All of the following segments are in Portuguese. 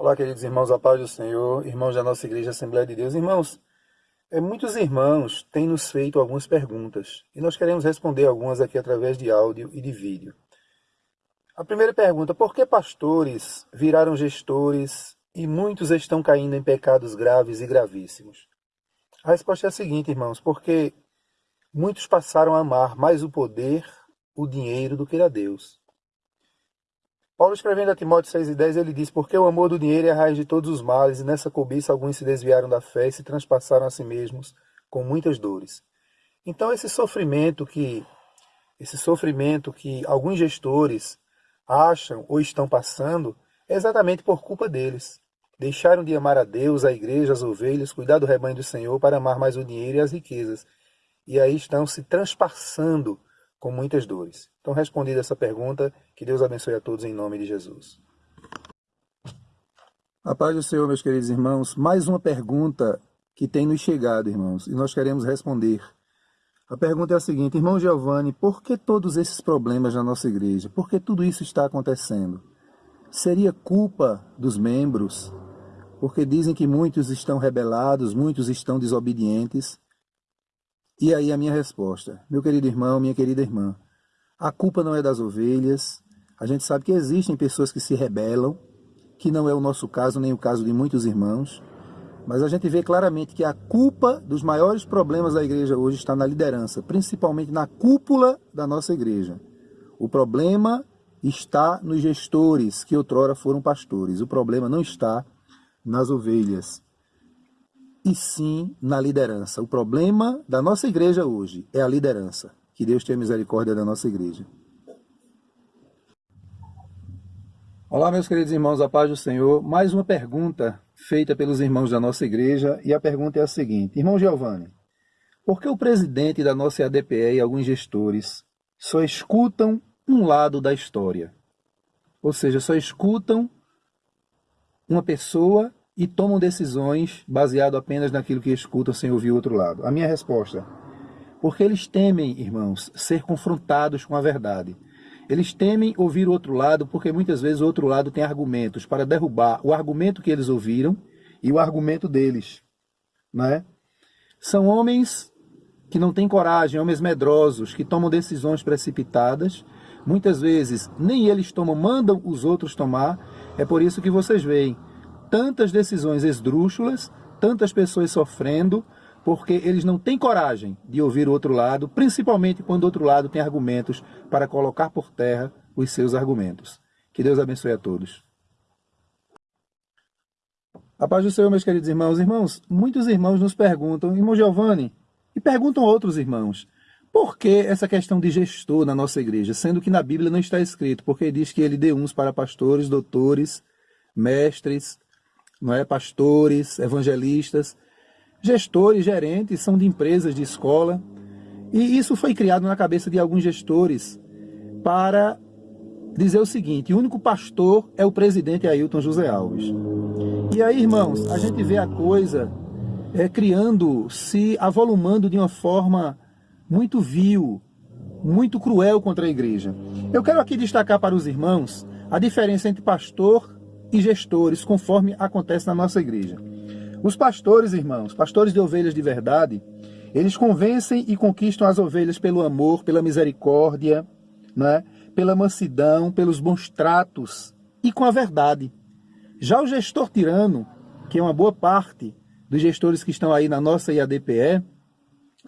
Olá, queridos irmãos, a paz do Senhor, irmãos da nossa Igreja Assembleia de Deus. Irmãos, é, muitos irmãos têm nos feito algumas perguntas e nós queremos responder algumas aqui através de áudio e de vídeo. A primeira pergunta, por que pastores viraram gestores e muitos estão caindo em pecados graves e gravíssimos? A resposta é a seguinte, irmãos, porque muitos passaram a amar mais o poder, o dinheiro do que a Deus. Paulo escrevendo a Timóteo 6,10, ele diz, porque o amor do dinheiro é a raiz de todos os males, e nessa cobiça alguns se desviaram da fé e se transpassaram a si mesmos com muitas dores. Então esse sofrimento que esse sofrimento que alguns gestores acham ou estão passando é exatamente por culpa deles. Deixaram de amar a Deus, a igreja, as ovelhas, cuidar do rebanho do Senhor para amar mais o dinheiro e as riquezas. E aí estão se transpassando com muitas dores. Então, respondida essa pergunta, que Deus abençoe a todos em nome de Jesus. A paz do Senhor, meus queridos irmãos. Mais uma pergunta que tem nos chegado, irmãos, e nós queremos responder. A pergunta é a seguinte, irmão Giovanni, por que todos esses problemas na nossa igreja? Por que tudo isso está acontecendo? Seria culpa dos membros? Porque dizem que muitos estão rebelados, muitos estão desobedientes. E aí a minha resposta, meu querido irmão, minha querida irmã, a culpa não é das ovelhas, a gente sabe que existem pessoas que se rebelam, que não é o nosso caso, nem o caso de muitos irmãos, mas a gente vê claramente que a culpa dos maiores problemas da igreja hoje está na liderança, principalmente na cúpula da nossa igreja. O problema está nos gestores que outrora foram pastores, o problema não está nas ovelhas e sim na liderança. O problema da nossa igreja hoje é a liderança. Que Deus tenha misericórdia da nossa igreja. Olá, meus queridos irmãos, a paz do Senhor. Mais uma pergunta feita pelos irmãos da nossa igreja, e a pergunta é a seguinte. Irmão Giovanni, por que o presidente da nossa ADPE e alguns gestores só escutam um lado da história? Ou seja, só escutam uma pessoa e tomam decisões baseado apenas naquilo que escutam sem ouvir o outro lado? A minha resposta, porque eles temem, irmãos, ser confrontados com a verdade. Eles temem ouvir o outro lado porque muitas vezes o outro lado tem argumentos para derrubar o argumento que eles ouviram e o argumento deles. Né? São homens que não têm coragem, homens medrosos, que tomam decisões precipitadas. Muitas vezes nem eles tomam, mandam os outros tomar. É por isso que vocês veem tantas decisões esdrúxulas, tantas pessoas sofrendo, porque eles não têm coragem de ouvir o outro lado, principalmente quando o outro lado tem argumentos para colocar por terra os seus argumentos. Que Deus abençoe a todos. A paz do Senhor, meus queridos irmãos. Irmãos, muitos irmãos nos perguntam, irmão Giovanni, e perguntam outros irmãos, por que essa questão de gestor na nossa igreja, sendo que na Bíblia não está escrito, porque diz que ele deu uns para pastores, doutores, mestres, não é? pastores, evangelistas, gestores, gerentes, são de empresas, de escola. E isso foi criado na cabeça de alguns gestores para dizer o seguinte, o único pastor é o presidente Ailton José Alves. E aí, irmãos, a gente vê a coisa é, criando, se avolumando de uma forma muito vil, muito cruel contra a igreja. Eu quero aqui destacar para os irmãos a diferença entre pastor e gestores, conforme acontece na nossa igreja. Os pastores, irmãos, pastores de ovelhas de verdade, eles convencem e conquistam as ovelhas pelo amor, pela misericórdia, né? pela mansidão, pelos bons tratos e com a verdade. Já o gestor tirano, que é uma boa parte dos gestores que estão aí na nossa IADPE,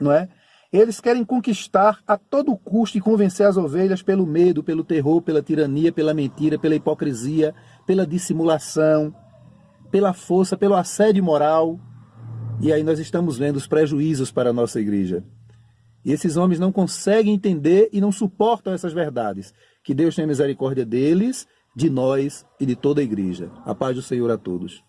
não é? Eles querem conquistar a todo custo e convencer as ovelhas pelo medo, pelo terror, pela tirania, pela mentira, pela hipocrisia, pela dissimulação, pela força, pelo assédio moral. E aí nós estamos vendo os prejuízos para a nossa igreja. E esses homens não conseguem entender e não suportam essas verdades. Que Deus tenha misericórdia deles, de nós e de toda a igreja. A paz do Senhor a todos.